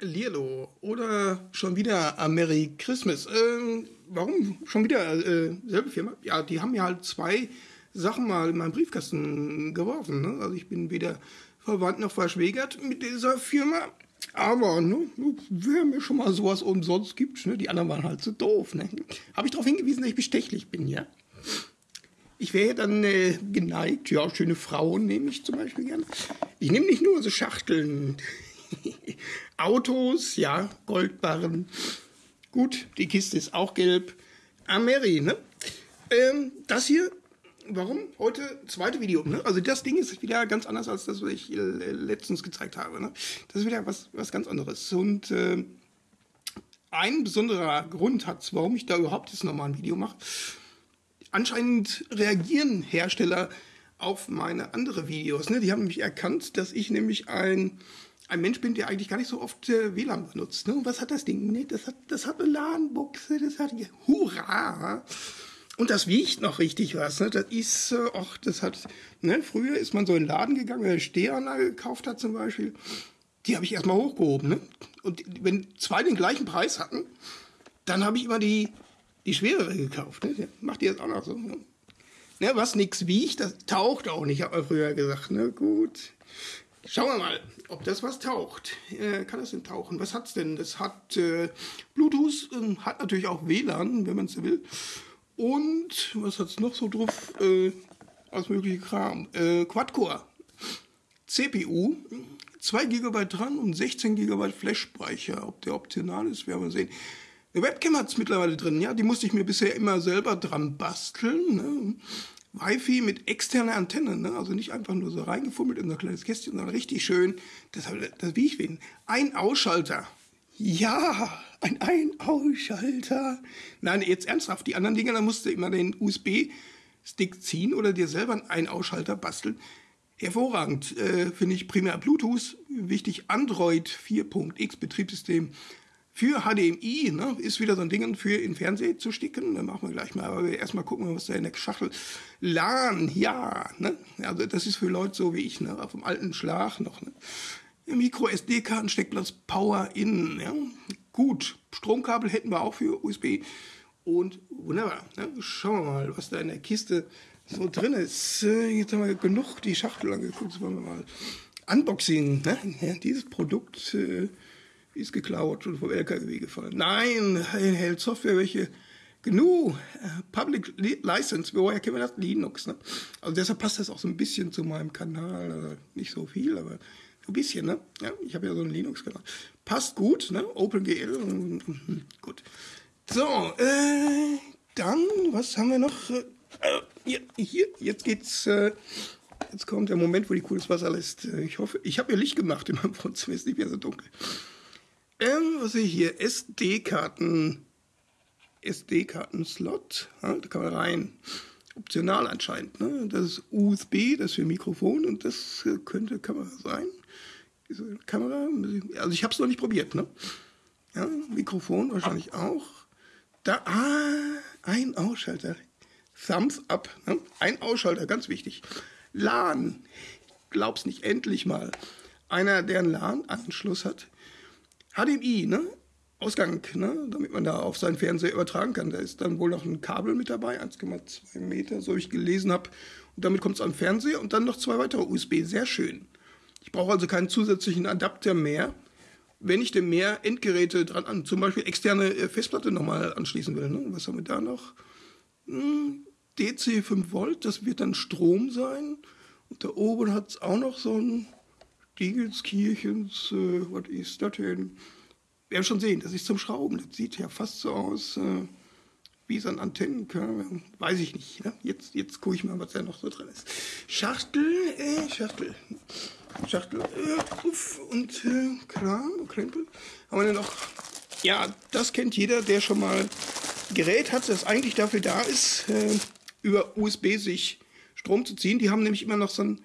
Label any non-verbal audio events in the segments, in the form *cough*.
Lierlo oder schon wieder a Merry Christmas. Ähm, warum schon wieder äh, selbe Firma? Ja, die haben ja halt zwei Sachen mal in meinen Briefkasten geworfen. Ne? Also ich bin weder verwandt noch verschwägert mit dieser Firma. Aber ne, wer mir schon mal sowas umsonst gibt, ne, die anderen waren halt so doof. Ne? Habe ich darauf hingewiesen, dass ich bestechlich bin, ja? Ich wäre dann äh, geneigt, ja, schöne Frauen nehme ich zum Beispiel gerne. Ich nehme nicht nur so Schachteln, *laughs* Autos, ja, Goldbarren. Gut, die Kiste ist auch gelb. Ameri, ne? Ähm, das hier, warum? Heute zweite Video, ne? Also das Ding ist wieder ganz anders als das, was ich äh, letztens gezeigt habe, ne? Das ist wieder was, was ganz anderes. Und äh, ein besonderer Grund hat warum ich da überhaupt jetzt nochmal ein Video mache. Anscheinend reagieren Hersteller auf meine andere Videos. Ne? Die haben nämlich erkannt, dass ich nämlich ein ein Mensch bin, der eigentlich gar nicht so oft äh, WLAN benutzt. Ne? Was hat das Ding? Nee, das hat, das hat eine LAN-Buchse, das hat, hurra! Und das wiegt noch richtig was. Ne? Das ist, äh, das hat, ne? früher ist man so in den Laden gegangen, wenn eine Stehanlage gekauft hat zum Beispiel. Die habe ich erstmal hochgehoben. Ne? Und wenn zwei den gleichen Preis hatten, dann habe ich immer die, die schwerere gekauft. Ne? Macht ihr jetzt auch noch so? Ne? Ne, was nichts wiegt, das taucht auch nicht, hat man früher gesagt. Ne? Gut. Schauen wir mal, ob das was taucht. Äh, kann das denn tauchen? Was hat's denn? Das hat äh, Bluetooth, äh, hat natürlich auch WLAN, wenn man es will. Und was hat's noch so drauf? Äh, alles mögliche Kram. Äh, Quad-Core. CPU, 2 GB dran und 16 GB Flash-Speicher. Ob der optional ist, werden wir sehen. Eine Webcam hat's mittlerweile drin, ja. Die musste ich mir bisher immer selber dran basteln. Ne? Wi-Fi mit externer Antenne, ne? also nicht einfach nur so reingefummelt in so ein kleines Kästchen, sondern richtig schön, das, das wie ich will, ein Ausschalter. Ja, ein Ein-Ausschalter. Nein, jetzt ernsthaft, die anderen Dinger, da musst du immer den USB-Stick ziehen oder dir selber einen Ein-Ausschalter basteln. Hervorragend, äh, finde ich primär Bluetooth, wichtig Android 4.x Betriebssystem, für HDMI, ne, ist wieder so ein Ding für in Fernsehen zu sticken. Dann machen wir gleich mal. Aber wir erstmal gucken, was da in der Schachtel. LAN, ja, ne? Also das ist für Leute so wie ich, ne? Dem alten Schlag noch, ne? Micro SD-Karten, Steckplatz, Power in, ja. Gut. Stromkabel hätten wir auch für USB. Und wunderbar. Ne? Schauen wir mal, was da in der Kiste so drin ist. Jetzt haben wir genug die Schachtel angeguckt. Jetzt wollen wir mal Unboxing. Ne? Ja, dieses Produkt äh, ist geklaut und vom LKW gefallen. Nein, hält Software welche GNU, äh, Public License, woher kennen wir das? Linux. Ne? Also deshalb passt das auch so ein bisschen zu meinem Kanal. Also nicht so viel, aber ein bisschen. Ne? Ja, ich habe ja so einen Linux-Kanal. Passt gut, ne? OpenGL. Mhm, gut. So, äh, dann, was haben wir noch? Äh, hier, hier, jetzt geht's. Äh, jetzt kommt der Moment, wo die cooles Wasser lässt. Äh, ich hoffe, ich habe ja Licht gemacht in meinem Wohnzimmer, ist nicht mehr so dunkel. Ähm, was sehe ich hier? SD-Karten. SD-Karten-Slot. Ja, da kann man rein. Optional anscheinend. Ne? Das ist USB, das ist für Mikrofon und das könnte Kamera sein. Diese Kamera, also ich habe es noch nicht probiert. Ne? Ja, Mikrofon wahrscheinlich auch. Da, ah, ein Ausschalter. Thumbs up. Ne? Ein Ausschalter, ganz wichtig. LAN. Glaub's nicht, endlich mal. Einer, der einen LAN-Anschluss hat, HDMI, ne? Ausgang, ne? damit man da auf seinen Fernseher übertragen kann. Da ist dann wohl noch ein Kabel mit dabei, 1,2 Meter, so wie ich gelesen habe. Und damit kommt es am Fernseher und dann noch zwei weitere USB. Sehr schön. Ich brauche also keinen zusätzlichen Adapter mehr, wenn ich denn mehr Endgeräte dran an, zum Beispiel externe äh, Festplatte nochmal anschließen will. Ne? Was haben wir da noch? Hm, DC 5 Volt, das wird dann Strom sein. Und da oben hat es auch noch so ein Diegelskirchens, äh, was ist das denn? Werden schon sehen, das ist zum Schrauben. Das sieht ja fast so aus äh, wie so ein Antennenkörper. Weiß ich nicht. Ne? Jetzt, jetzt gucke ich mal, was da noch so drin ist. Schachtel, äh, Schachtel. Schachtel, äh, uff, und äh, Kram, Krempel. Haben wir denn noch? Ja, das kennt jeder, der schon mal Gerät hat, das eigentlich dafür da ist, äh, über USB sich Strom zu ziehen. Die haben nämlich immer noch so ein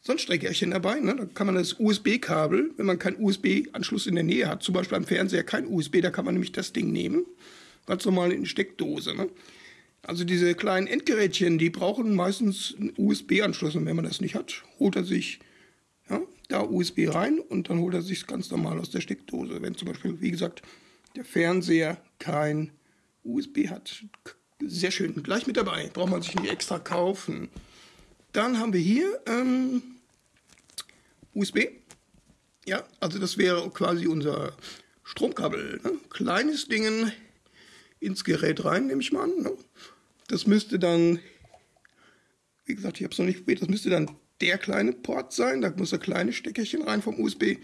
so ein Streckerchen dabei. Ne? Da kann man das USB-Kabel, wenn man keinen USB-Anschluss in der Nähe hat, zum Beispiel am Fernseher kein USB, da kann man nämlich das Ding nehmen. Ganz normal in die Steckdose. Ne? Also diese kleinen Endgerätchen, die brauchen meistens einen USB-Anschluss. Und wenn man das nicht hat, holt er sich ja, da USB rein und dann holt er sich ganz normal aus der Steckdose. Wenn zum Beispiel, wie gesagt, der Fernseher kein USB hat. Sehr schön, gleich mit dabei. Braucht man sich nicht extra kaufen. Dann haben wir hier ähm, USB. Ja, also das wäre quasi unser Stromkabel. Ne? Kleines Ding ins Gerät rein, nehme ich mal an. Ne? Das müsste dann, wie gesagt, ich habe es noch nicht probiert, das müsste dann der kleine Port sein. Da muss ein kleines Steckerchen rein vom USB.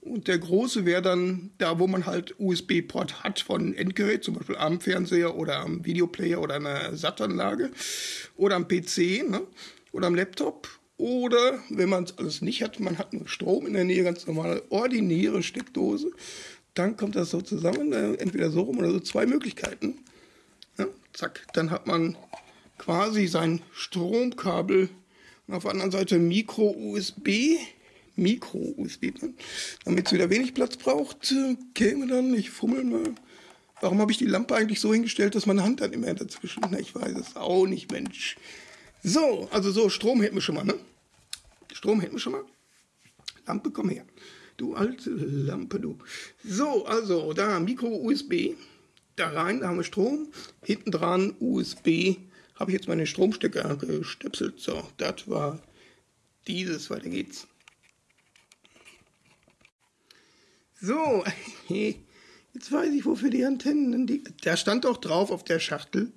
Und der große wäre dann da, wo man halt USB-Port hat von Endgerät, zum Beispiel am Fernseher oder am Videoplayer oder einer SAT-Anlage oder am PC ne? Oder am Laptop. Oder wenn man es alles nicht hat, man hat nur Strom in der Nähe, ganz normale ordinäre Steckdose, dann kommt das so zusammen, äh, entweder so rum oder so, zwei Möglichkeiten. Ja, zack, dann hat man quasi sein Stromkabel und auf der anderen Seite Micro-USB, Micro-USB, ne? damit es wieder wenig Platz braucht, käme dann, ich fummel mal. Warum habe ich die Lampe eigentlich so hingestellt, dass meine Hand dann immer dazwischen? Na, ich weiß es auch nicht, Mensch. So, also so, Strom hätten wir schon mal, ne? Strom hätten wir schon mal. Lampe, komm her. Du alte Lampe, du. So, also da Micro-USB. Da rein, da haben wir Strom. Hinten dran USB. Habe ich jetzt meine Stromstecker gestöpselt. So, das war dieses. Weiter geht's. So, *laughs* jetzt weiß ich, wofür die Antennen. Die, da stand doch drauf auf der Schachtel.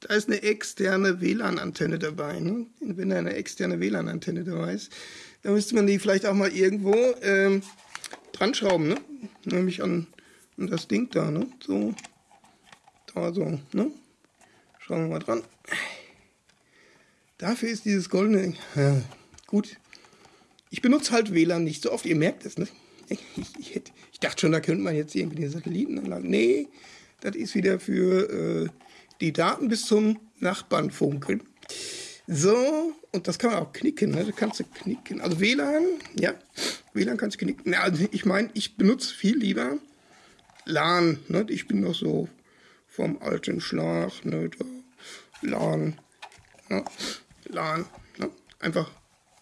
Da ist eine externe WLAN-Antenne dabei. Ne? Wenn da eine externe WLAN-Antenne dabei ist, dann müsste man die vielleicht auch mal irgendwo ähm, dran schrauben. Ne? Nämlich an, an das Ding da. Ne? So, da so. Ne? Schauen wir mal dran. Dafür ist dieses goldene. Ja, gut. Ich benutze halt WLAN nicht so oft. Ihr merkt es, ne? Ich, ich, ich dachte schon, da könnte man jetzt irgendwie die Satellitenanlage. Nee, das ist wieder für äh, die Daten bis zum Nachbarn funkeln. So, und das kann man auch knicken, ne? Das kannst du knicken. Also WLAN, ja, WLAN kannst du knicken. Ja, also ich meine, ich benutze viel lieber LAN, ne? Ich bin noch so vom alten Schlag, ne? Da, LAN, ne? LAN, ne? Einfach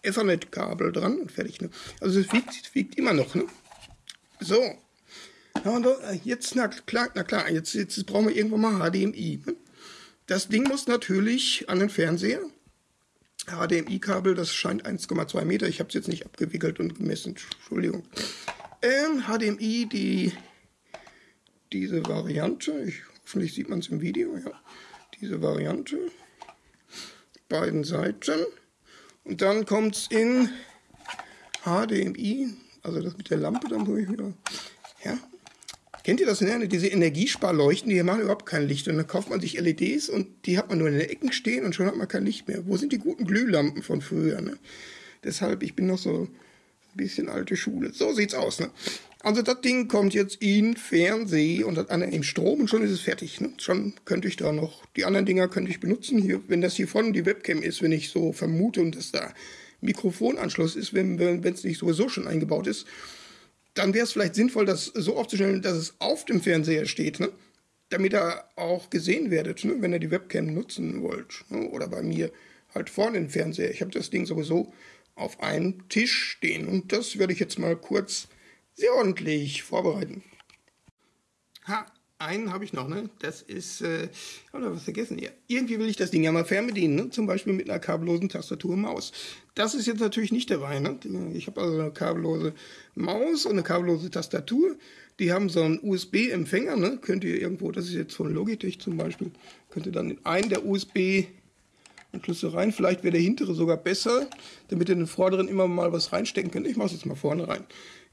Ethernet-Kabel dran und fertig, ne? Also es wiegt, wiegt immer noch, ne? So. Ja, äh, jetzt, na klar, na klar, jetzt, jetzt brauchen wir irgendwann mal HDMI. Ne? Das Ding muss natürlich an den Fernseher. HDMI-Kabel, das scheint 1,2 Meter. Ich habe es jetzt nicht abgewickelt und gemessen. Entschuldigung. Ähm, HDMI, die, diese Variante. Ich, hoffentlich sieht man es im Video. Ja, diese Variante. Beiden Seiten. Und dann kommt es in HDMI. Also das mit der Lampe, dann muss ich wieder. Ja, Kennt ihr das? Ne? Diese Energiesparleuchten, die machen überhaupt kein Licht. Und dann kauft man sich LEDs und die hat man nur in den Ecken stehen und schon hat man kein Licht mehr. Wo sind die guten Glühlampen von früher? Ne? Deshalb, ich bin noch so ein bisschen alte Schule. So sieht's aus. Ne? Also das Ding kommt jetzt in Fernseh und hat in Strom und schon ist es fertig. Ne? Schon könnte ich da noch, die anderen Dinger könnte ich benutzen. Hier, wenn das hier vorne die Webcam ist, wenn ich so vermute und dass da Mikrofonanschluss ist, wenn es nicht sowieso schon eingebaut ist dann wäre es vielleicht sinnvoll, das so aufzustellen, dass es auf dem Fernseher steht, ne? damit ihr auch gesehen werdet, ne? wenn ihr die Webcam nutzen wollt. Ne? Oder bei mir halt vorne im Fernseher. Ich habe das Ding sowieso auf einem Tisch stehen und das werde ich jetzt mal kurz sehr ordentlich vorbereiten. Ha, einen habe ich noch, ne? Das ist, äh, habe was vergessen hier. Irgendwie will ich das Ding ja mal fernbedienen, ne? Zum Beispiel mit einer kabellosen Tastatur und Maus. Das ist jetzt natürlich nicht dabei, ne? Ich habe also eine kabellose Maus und eine kabellose Tastatur. Die haben so einen USB-Empfänger, ne? Könnt ihr irgendwo, das ist jetzt von Logitech zum Beispiel, könnt ihr dann in einen der USB Anschlüsse rein. Vielleicht wäre der hintere sogar besser, damit ihr den vorderen immer mal was reinstecken könnt. Ich mache es jetzt mal vorne rein.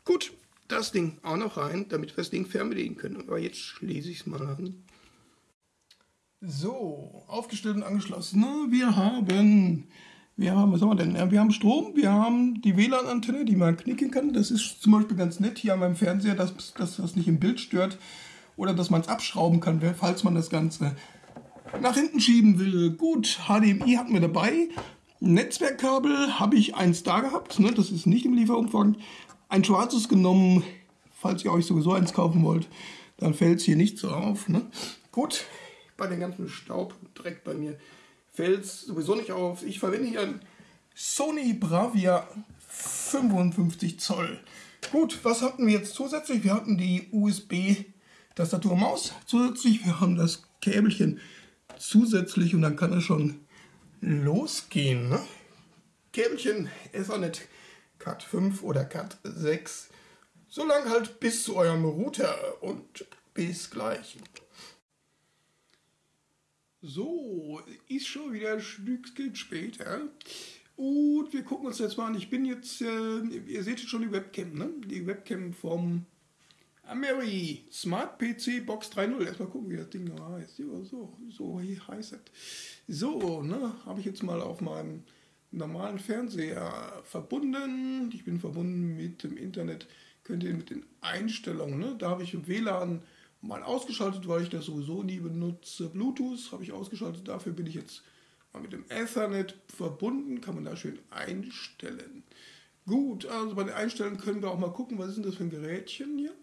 Gut, das Ding auch noch rein, damit wir das Ding fernbedienen können. Aber jetzt schließe ich es mal an. So, aufgestellt und angeschlossen. Wir haben, wir haben, was haben wir denn? Wir haben Strom, wir haben die WLAN-Antenne, die man knicken kann. Das ist zum Beispiel ganz nett hier an meinem Fernseher, dass, dass das nicht im Bild stört. Oder dass man es abschrauben kann, falls man das Ganze nach hinten schieben will. Gut, HDMI hatten wir dabei. Netzwerkkabel habe ich eins da gehabt, ne? das ist nicht im Lieferumfang ein schwarzes genommen, falls ihr euch sowieso eins kaufen wollt, dann fällt es hier nicht so auf. Ne? Gut, bei dem ganzen Staub Dreck bei mir fällt es sowieso nicht auf. Ich verwende hier ein Sony Bravia 55 Zoll. Gut, was hatten wir jetzt zusätzlich? Wir hatten die USB-Tastatur Maus zusätzlich. Wir haben das Käbelchen zusätzlich und dann kann es schon losgehen. Ne? Käbelchen Ethernet Cat 5 oder Cat 6. So lang halt bis zu eurem Router und bis gleich. So, ist schon wieder ein Stückchen später. Und wir gucken uns jetzt mal an. Ich bin jetzt, äh, ihr seht jetzt schon die Webcam, ne? Die Webcam vom Ameri Smart PC Box 3.0. Erstmal gucken, wie das Ding heißt. Ja, so, so heißt es. So, ne? Habe ich jetzt mal auf meinem normalen Fernseher verbunden. Ich bin verbunden mit dem Internet. Könnt ihr mit den Einstellungen, ne? Da habe ich im WLAN mal ausgeschaltet, weil ich das sowieso nie benutze. Bluetooth habe ich ausgeschaltet. Dafür bin ich jetzt mit dem Ethernet verbunden, kann man da schön einstellen. Gut, also bei den Einstellungen können wir auch mal gucken, was ist denn das für ein Gerätchen hier?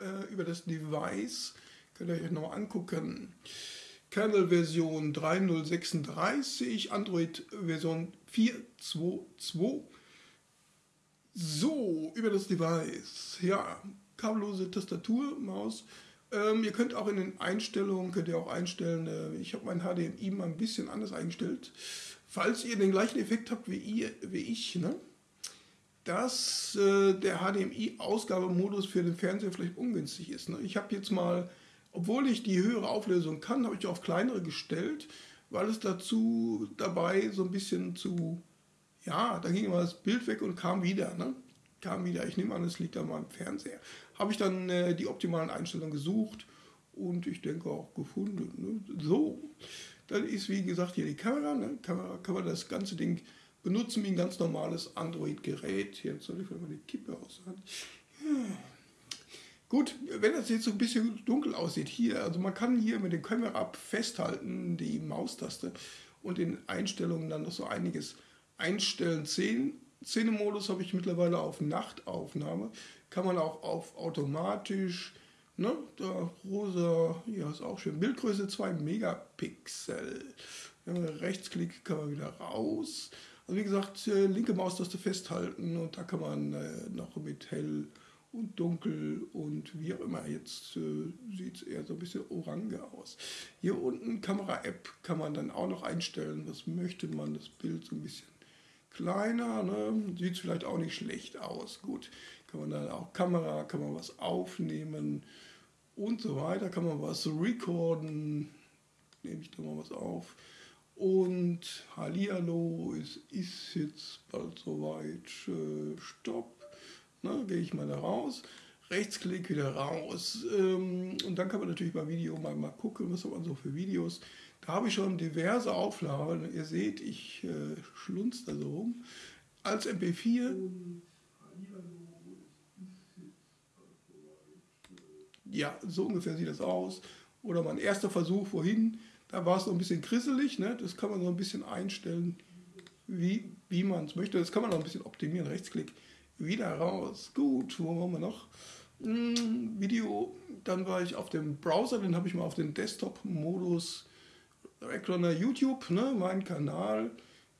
Äh, über das Device könnt ihr euch nochmal angucken. Kernel-Version 3.036, Android-Version 4.2.2. So, über das Device. Ja, kabellose Tastatur, Maus. Ähm, ihr könnt auch in den Einstellungen, könnt ihr auch einstellen, äh, ich habe mein HDMI mal ein bisschen anders eingestellt. Falls ihr den gleichen Effekt habt wie, ihr, wie ich, ne? dass äh, der HDMI-Ausgabemodus für den Fernseher vielleicht ungünstig ist. Ne? Ich habe jetzt mal, obwohl ich die höhere Auflösung kann, habe ich auf kleinere gestellt, weil es dazu dabei so ein bisschen zu, ja, da ging immer das Bild weg und kam wieder. Ne? Kam wieder. Ich nehme an, es liegt an meinem Fernseher habe ich dann äh, die optimalen Einstellungen gesucht und ich denke auch gefunden. Ne? So, dann ist wie gesagt hier die Kamera. Ne? Kamera kann man das ganze Ding benutzen wie ein ganz normales Android-Gerät. Jetzt soll ich mal die Kippe aushalten. Ja. Gut, wenn das jetzt so ein bisschen dunkel aussieht, hier, also man kann hier mit dem Kamera festhalten, die Maustaste und in Einstellungen dann noch so einiges einstellen. Szene-Modus habe ich mittlerweile auf Nachtaufnahme kann man auch auf automatisch, ne, da rosa, ja ist auch schön, Bildgröße 2 Megapixel. Rechtsklick kann man wieder raus. Also wie gesagt, äh, linke Maustaste festhalten und da kann man äh, noch mit hell und dunkel und wie auch immer. Jetzt äh, sieht es eher so ein bisschen orange aus. Hier unten Kamera-App kann man dann auch noch einstellen. Was möchte man? Das Bild so ein bisschen kleiner. Ne? Sieht vielleicht auch nicht schlecht aus. Gut, kann man dann auch Kamera, kann man was aufnehmen und so weiter, kann man was recorden, nehme ich da mal was auf. Und Hallihallo, es ist jetzt bald soweit, äh, Stopp, ne, gehe ich mal da raus, Rechtsklick wieder raus ähm, und dann kann man natürlich beim Video mal, mal gucken, was hat man so für Videos. Da habe ich schon diverse Aufnahmen, ihr seht, ich äh, schlunz da so rum, als MP4. ja, so ungefähr sieht das aus. Oder mein erster Versuch, wohin, da war es noch ein bisschen krisselig, ne? das kann man so ein bisschen einstellen, wie, wie man es möchte. Das kann man noch ein bisschen optimieren, Rechtsklick, wieder raus. Gut, wo waren wir noch? Hm, Video, dann war ich auf dem Browser, den habe ich mal auf den Desktop-Modus, unter YouTube, ne? mein Kanal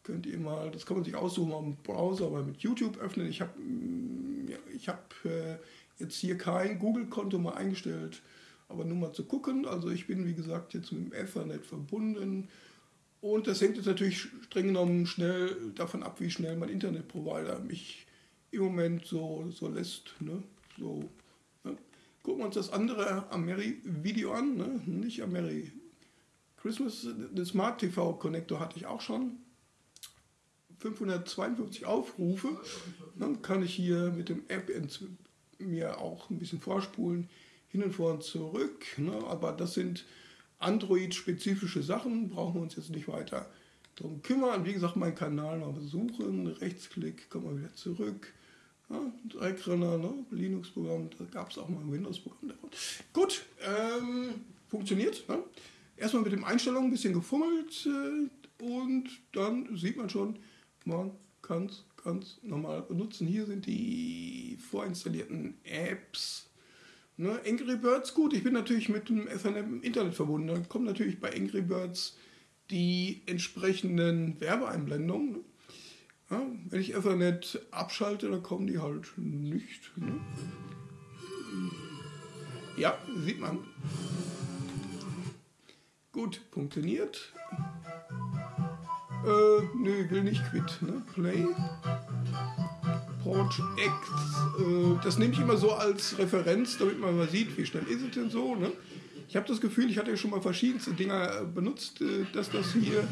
könnt ihr mal, das kann man sich aussuchen am Browser, aber mit YouTube öffnen. Ich habe hm, ja, hab, äh, jetzt hier kein Google-Konto mal eingestellt, aber nur mal zu gucken. Also ich bin, wie gesagt, jetzt mit dem Ethernet verbunden. Und das hängt jetzt natürlich streng genommen schnell davon ab, wie schnell mein Internetprovider mich im Moment so, so lässt. Ne? So, ne? Gucken wir uns das andere Ameri-Video an, ne? nicht Ameri. Christmas, den Smart TV Connector hatte ich auch schon. 552 Aufrufe. Dann kann ich hier mit dem App mir auch ein bisschen vorspulen, hin und vor und zurück. Ne? Aber das sind Android-spezifische Sachen, brauchen wir uns jetzt nicht weiter darum kümmern. Wie gesagt, meinen Kanal mal besuchen, Rechtsklick, kommen wir wieder zurück. Ja, Dreckrenner, ne? Linux-Programm, da gab es auch mal ein Windows-Programm davon. Gut, ähm, funktioniert. Ne? Erstmal mit den Einstellungen ein bisschen gefummelt äh, und dann sieht man schon, man kann es ganz normal benutzen. Hier sind die vorinstallierten Apps. Ne, Angry Birds, gut, ich bin natürlich mit dem Ethernet im Internet verbunden. Dann kommen natürlich bei Angry Birds die entsprechenden Werbeeinblendungen. Ja, wenn ich Ethernet abschalte, dann kommen die halt nicht. Ne? Ja, sieht man. Gut, funktioniert. Äh, nö, will nicht quit. Ne? Play. Port X. Äh, das nehme ich immer so als Referenz, damit man mal sieht, wie schnell ist es denn so. Ne? Ich habe das Gefühl, ich hatte ja schon mal verschiedenste Dinger benutzt, äh, dass das hier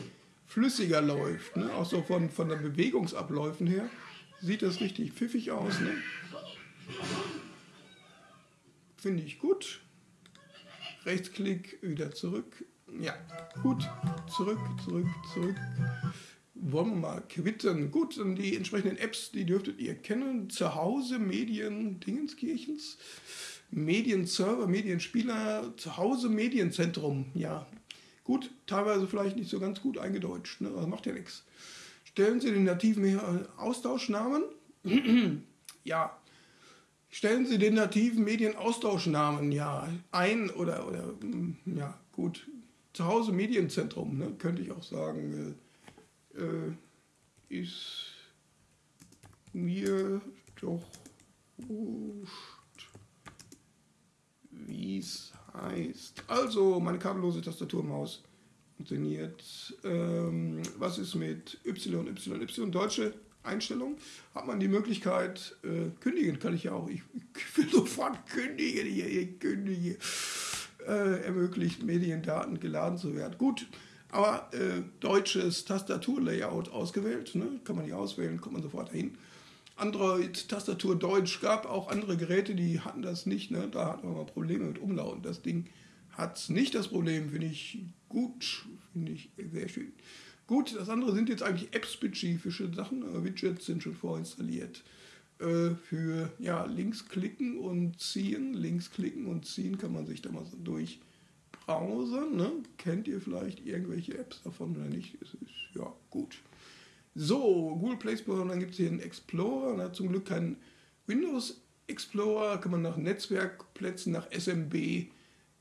flüssiger läuft. Ne? Auch so von, von den Bewegungsabläufen her sieht das richtig pfiffig aus. Ne? Finde ich gut. Rechtsklick, wieder zurück. Ja, gut. Zurück, zurück, zurück. Wollen wir mal quitten. Gut, und die entsprechenden Apps, die dürftet ihr kennen. Zuhause, Medien, Dingenskirchens. Medienserver, Medienspieler, Zuhause, Medienzentrum. Ja, gut, teilweise vielleicht nicht so ganz gut eingedeutscht, ne? aber macht ja nichts. Stellen Sie den nativen Austauschnamen. *clears throat* ja, Stellen Sie den nativen Medienaustauschnamen ja ein oder, oder hm, ja gut, zu Hause Medienzentrum, ne, könnte ich auch sagen, äh, äh, ist mir doch wurscht, wie es heißt. Also, meine kabellose Tastaturmaus funktioniert. Ähm, was ist mit Y, Y, Y? Deutsche Einstellung hat man die Möglichkeit, äh, kündigen kann ich ja auch. Ich, ich will sofort kündigen hier, ich kündige. Äh, ermöglicht Mediendaten geladen zu werden. Gut, aber äh, deutsches Tastaturlayout ausgewählt, ne? kann man nicht auswählen, kommt man sofort dahin. Android-Tastatur Deutsch gab auch andere Geräte, die hatten das nicht. Ne? Da hatten wir mal Probleme mit Umlauten. Das Ding hat nicht das Problem, finde ich gut, finde ich sehr schön. Gut, das andere sind jetzt eigentlich app-spezifische Sachen. Widgets sind schon vorinstalliert. Äh, für ja, links klicken und ziehen. Links klicken und ziehen kann man sich da mal so durchbrowsen. Ne? Kennt ihr vielleicht irgendwelche Apps davon oder nicht? Es ist ja gut. So, Google Play Store, und dann gibt es hier einen Explorer. Und hat zum Glück keinen Windows Explorer. Kann man nach Netzwerkplätzen, nach SMB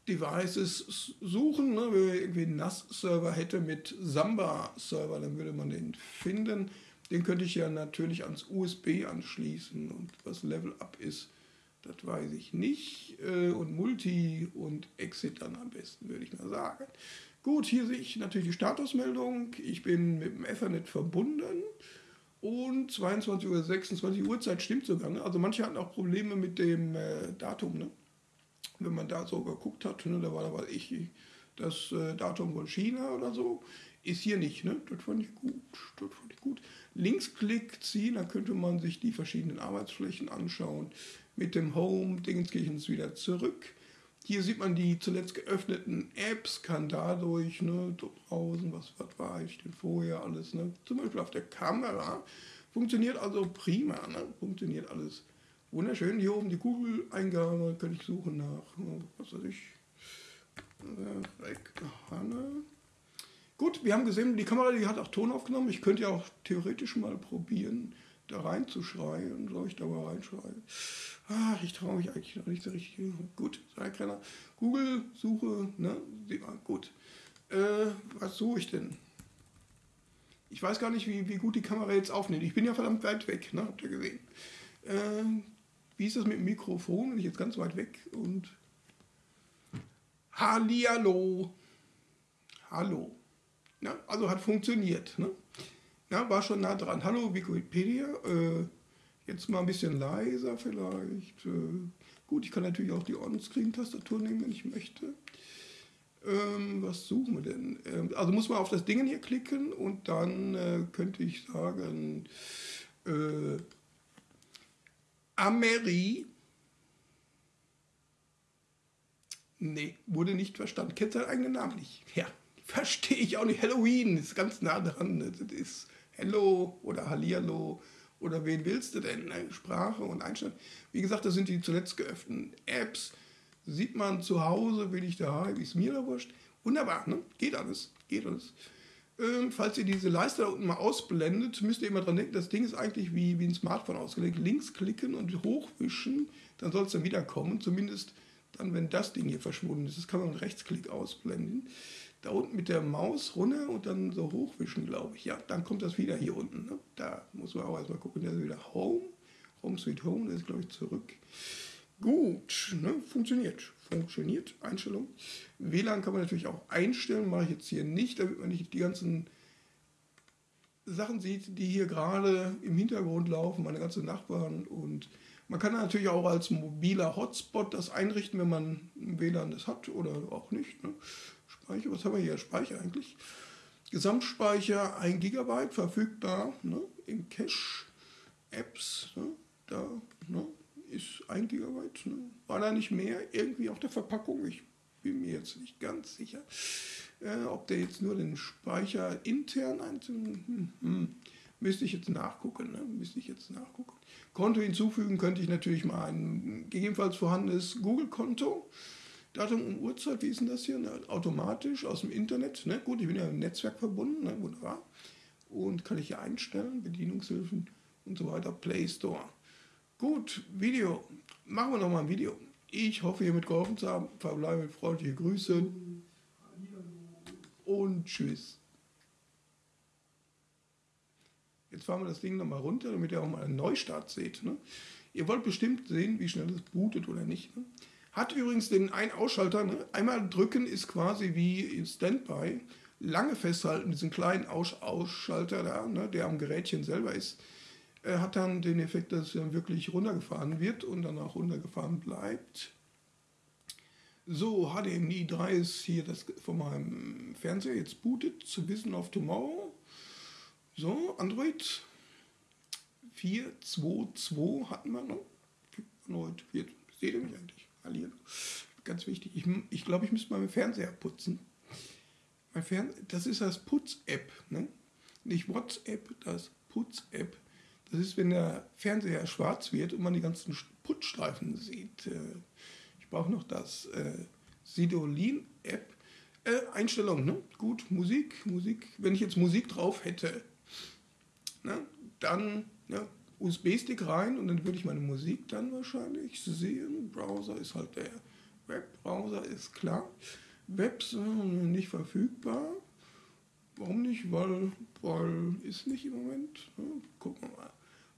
Devices suchen. Ne? Wenn man irgendwie einen NAS-Server hätte mit Samba-Server, dann würde man den finden. Den könnte ich ja natürlich ans USB anschließen. Und was Level Up ist, das weiß ich nicht. Äh, und Multi und Exit dann am besten, würde ich mal sagen. Gut, hier sehe ich natürlich die Statusmeldung. Ich bin mit dem Ethernet verbunden. Und 22 Uhr, 26 Uhrzeit stimmt sogar. Ne? Also manche hatten auch Probleme mit dem äh, Datum. Ne? wenn man da so geguckt hat, ne, da war da ich, das äh, Datum von China oder so, ist hier nicht. Ne? Das fand ich gut. Das fand ich gut. Linksklick ziehen, da könnte man sich die verschiedenen Arbeitsflächen anschauen. Mit dem Home Dingenskirchens wieder zurück. Hier sieht man die zuletzt geöffneten Apps, kann dadurch, ne, draußen, was, was war ich denn vorher alles, ne? Zum Beispiel auf der Kamera. Funktioniert also prima, ne? Funktioniert alles Wunderschön, hier oben die Google-Eingabe, kann ich suchen nach, was weiß ich, Hanne. Gut, wir haben gesehen, die Kamera, die hat auch Ton aufgenommen. Ich könnte ja auch theoretisch mal probieren, da reinzuschreien. Soll ich da mal reinschreien? Ach, ich traue mich eigentlich noch nicht so richtig. Gut, sei keiner. Google-Suche, ne? Gut. Äh, was suche ich denn? Ich weiß gar nicht, wie, wie gut die Kamera jetzt aufnimmt. Ich bin ja verdammt weit weg, ne? Habt ihr gesehen? Äh, wie ist das mit dem Mikrofon? Bin ich jetzt ganz weit weg und. Hallihallo. Hallo. Ja, also hat funktioniert. Ne? Ja, war schon nah dran. Hallo Wikipedia. Äh, jetzt mal ein bisschen leiser vielleicht. Äh, gut, ich kann natürlich auch die On-Screen-Tastatur nehmen, wenn ich möchte. Ähm, was suchen wir denn? Ähm, also muss man auf das Ding hier klicken und dann äh, könnte ich sagen, äh, Ameri. Nee, wurde nicht verstanden. Kennt seinen eigenen Namen nicht. Ja, *laughs* verstehe ich auch nicht. Halloween ist ganz nah dran. Das ist Hello oder Hallihallo oder wen willst du denn? Sprache und Einstellung. Wie gesagt, das sind die zuletzt geöffneten Apps. Sieht man zu Hause, will ich daheim, ist mir da wurscht. Wunderbar, ne? Geht alles, geht alles. Ähm, falls ihr diese Leiste da unten mal ausblendet, müsst ihr immer dran denken, das Ding ist eigentlich wie, wie ein Smartphone ausgelegt. Links klicken und hochwischen, dann soll es dann wieder kommen. Zumindest dann, wenn das Ding hier verschwunden ist. Das kann man mit Rechtsklick ausblenden. Da unten mit der Maus runter und dann so hochwischen, glaube ich. Ja, dann kommt das wieder hier unten. Ne? Da muss man auch erstmal gucken, da ist wieder Home. Home Sweet Home, das ist, glaube ich, zurück. Gut, ne? funktioniert. Funktioniert, Einstellung. WLAN kann man natürlich auch einstellen, mache ich jetzt hier nicht, damit man nicht die ganzen Sachen sieht, die hier gerade im Hintergrund laufen, meine ganzen Nachbarn. Und man kann natürlich auch als mobiler Hotspot das einrichten, wenn man WLAN das hat oder auch nicht. Ne? Speicher, was haben wir hier? Speicher eigentlich. Gesamtspeicher 1 GB verfügbar ne? im Cache. Apps, ne? da ne? ist 1 GB. Ne? War da nicht mehr irgendwie auf der Verpackung? Ich bin mir jetzt nicht ganz sicher. Äh, ob der jetzt nur den Speicher intern einzeln, hm, hm, müsste ich jetzt nachgucken. Ne? Müsste ich jetzt nachgucken. Konto hinzufügen könnte ich natürlich mal ein gegebenenfalls vorhandenes Google-Konto. Datum und Uhrzeit, wie ist denn das hier? Ne? Automatisch aus dem Internet. Ne? Gut, ich bin ja im Netzwerk verbunden, ne? wunderbar. Und kann ich hier einstellen, Bedienungshilfen und so weiter, Play Store. Gut, Video. Machen wir nochmal ein Video. Ich hoffe, hiermit geholfen zu haben. Verbleibe mit freundlichen Grüßen und tschüss. Jetzt fahren wir das Ding nochmal runter, damit ihr auch mal einen Neustart seht. Ne? Ihr wollt bestimmt sehen, wie schnell es bootet oder nicht. Ne? Hat übrigens den Ein-Ausschalter. Ne? Einmal drücken ist quasi wie Standby. Lange festhalten, diesen kleinen Aus Ausschalter da, ne? der am Gerätchen selber ist, äh, hat dann den Effekt, dass dann wirklich runtergefahren wird und dann auch runtergefahren bleibt. So, HDMI 3 ist hier das von meinem Fernseher jetzt bootet zu Vision of Tomorrow. So, Android 4.2.2 hatten wir noch. Android 4. Seht ihr mich eigentlich? Hallihallo. Ganz wichtig. Ich, ich glaube, ich müsste mal meinen Fernseher putzen. Mein Fern das ist das Putz-App. Ne? Nicht WhatsApp, das Putz-App. Das ist, wenn der Fernseher schwarz wird und man die ganzen Putzstreifen sieht. Äh, brauche noch das äh, Sidolin-App. Äh, Einstellung, ne? Gut, Musik, Musik. Wenn ich jetzt Musik drauf hätte, ne? dann ja, USB-Stick rein und dann würde ich meine Musik dann wahrscheinlich sehen. Browser ist halt der Webbrowser, ist klar. Webs nicht verfügbar. Warum nicht? Weil, weil ist nicht im Moment. Ne? Gucken wir mal.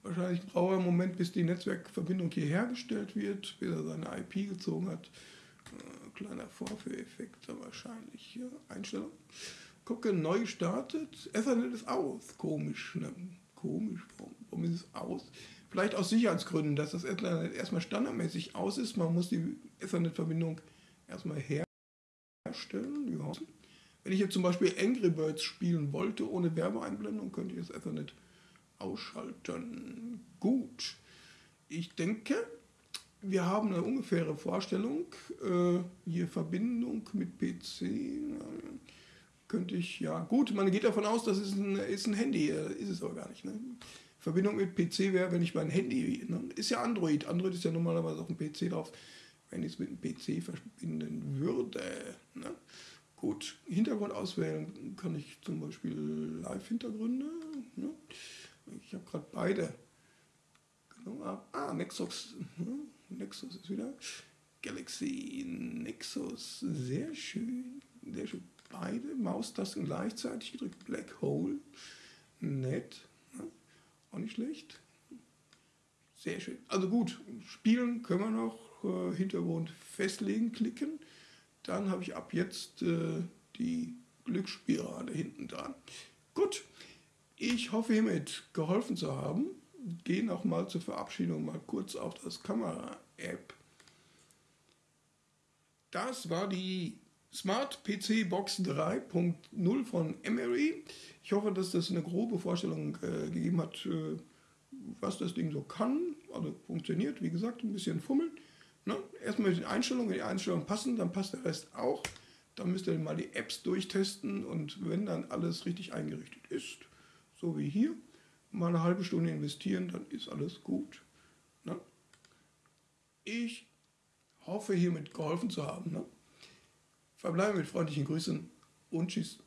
Wahrscheinlich braucht er einen Moment, bis die Netzwerkverbindung hier hergestellt wird, bis er seine IP gezogen hat. Äh, kleiner Vorführeffekt wahrscheinlich. Einstellung. Gucke, neu gestartet. Ethernet ist aus. Komisch, ne? Komisch. Warum, warum ist es aus? Vielleicht aus Sicherheitsgründen, dass das Ethernet erstmal standardmäßig aus ist. Man muss die Ethernet-Verbindung erstmal herstellen. Ja. Wenn ich jetzt zum Beispiel Angry Birds spielen wollte, ohne Werbeeinblendung, könnte ich das Ethernet ausschalten. Gut. Ich denke, wir haben eine ungefähre Vorstellung. Äh, hier Verbindung mit PC. Könnte ich, ja, gut, man geht davon aus, das ist ein, ist ein Handy, äh, ist es aber gar nicht. Ne? Verbindung mit PC wäre, wenn ich mein Handy, ne? ist ja Android, Android ist ja normalerweise auf dem PC drauf, wenn ich es mit dem PC verbinden würde. Ne? Gut, Hintergrund auswählen kann ich zum Beispiel Live-Hintergründe. Ne? Ich habe gerade beide genommen. Ah, Nexus. Hm, Nexus ist wieder. Galaxy Nexus. Sehr schön. Sehr schön. Beide Maustasten gleichzeitig gedrückt. Black Hole. Nett. Ne? Auch nicht schlecht. Sehr schön. Also gut, spielen können wir noch. Äh, Hintergrund festlegen, klicken. Dann habe ich ab jetzt äh, die Glücksspirale hinten dran. Gut. Ich hoffe hiermit geholfen zu haben. Gehe nochmal zur Verabschiedung mal kurz auf das Kamera-App. Das war die Smart PC Box 3.0 von Emery. Ich hoffe, dass das eine grobe Vorstellung äh, gegeben hat, äh, was das Ding so kann. Also funktioniert, wie gesagt, ein bisschen fummeln. Ne? Erstmal den Einstellungen, wenn die Einstellungen passen, dann passt der Rest auch. Dann müsst ihr mal die Apps durchtesten und wenn dann alles richtig eingerichtet ist, so wie hier, mal eine halbe Stunde investieren, dann ist alles gut. Ne? Ich hoffe, hiermit geholfen zu haben. Ne? Verbleibe mit freundlichen Grüßen und Tschüss.